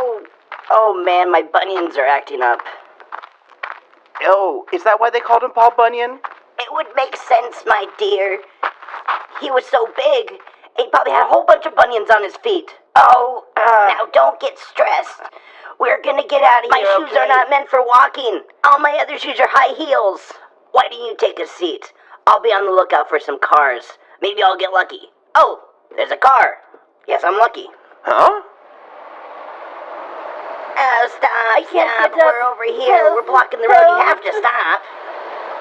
Oh, oh man, my bunions are acting up. Oh, is that why they called him Paul Bunyan? It would make sense, my dear. He was so big, he probably had a whole bunch of bunions on his feet. Oh, uh. now don't get stressed. We're gonna get out of My here. My shoes okay? are not meant for walking. All my other shoes are high heels. Why don't you take a seat? I'll be on the lookout for some cars. Maybe I'll get lucky. Oh, there's a car. Yes, I'm lucky. Huh? Oh, stop, I can't stop. We're over here. Help, We're blocking the road. You have to stop.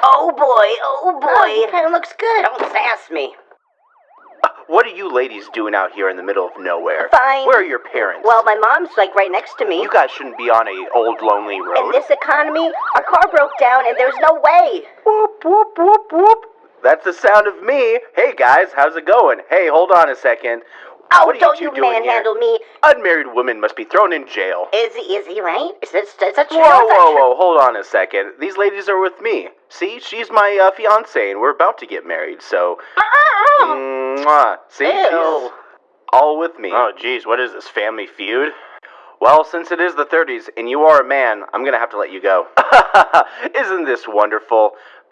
Oh boy, oh, oh boy. Oh, kinda looks good. Don't sass me. What are you ladies doing out here in the middle of nowhere? Fine. Where are your parents? Well, my mom's like right next to me. you guys shouldn't be on a old lonely road. In this economy, our car broke down and there's no way. Whoop, whoop, whoop, whoop. That's the sound of me. Hey guys, how's it going? Hey, hold on a second. Oh, what don't you you manhandle here? me. Unmarried women must be thrown in jail. Is he, is he right? Is this, is that true? Whoa, Is whoa, true? whoa, hold on a second. These ladies are with me. See, she's my uh, fiance, and we're about to get married, so. Mwah. See, Ew. she's all with me. Oh, geez, what is this, family feud? Well, since it is the 30s and you are a man, I'm gonna have to let you go. Isn't this wonderful?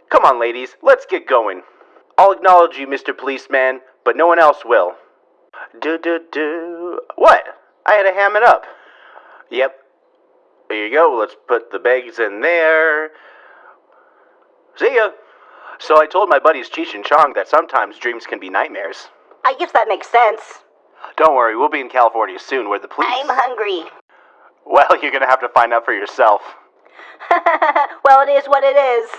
Come on, ladies, let's get going. I'll acknowledge you, Mr. Policeman, but no one else will. Do do do. What? I had to ham it up. Yep. There you go. Let's put the bags in there. See ya. So I told my buddies Cheech and Chong that sometimes dreams can be nightmares. I guess that makes sense. Don't worry, we'll be in California soon where the police. I'm hungry. Well, you're gonna have to find out for yourself. well, it is what it is.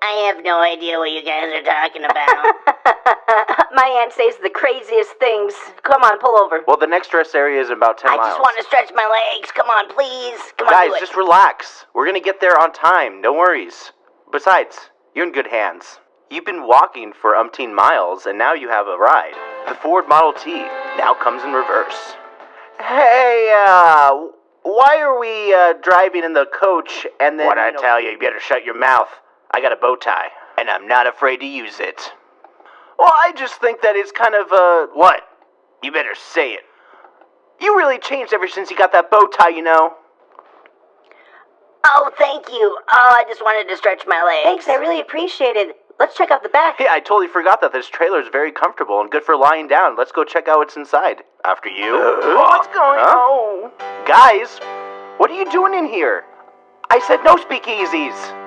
I have no idea what you guys are talking about. My aunt says the craziest things. Come on, pull over. Well, the next rest area is about 10 I miles. just want to stretch my legs. Come on, please. Come on, Guys, do it. just relax. We're gonna get there on time. No worries. Besides, you're in good hands. You've been walking for umpteen miles, and now you have a ride. The Ford Model T now comes in reverse. Hey, uh, why are we uh, driving in the coach and then? What I tell you, you better shut your mouth. I got a bow tie, and I'm not afraid to use it. Well, I just think that it's kind of uh. What? You better say it. You really changed ever since you got that bow tie, you know. Oh, thank you. Oh, I just wanted to stretch my legs. Thanks, I really appreciate it. Let's check out the back. Hey, I totally forgot that this trailer is very comfortable and good for lying down. Let's go check out what's inside. After you. what's going on? Guys, what are you doing in here? I said no speakeasies.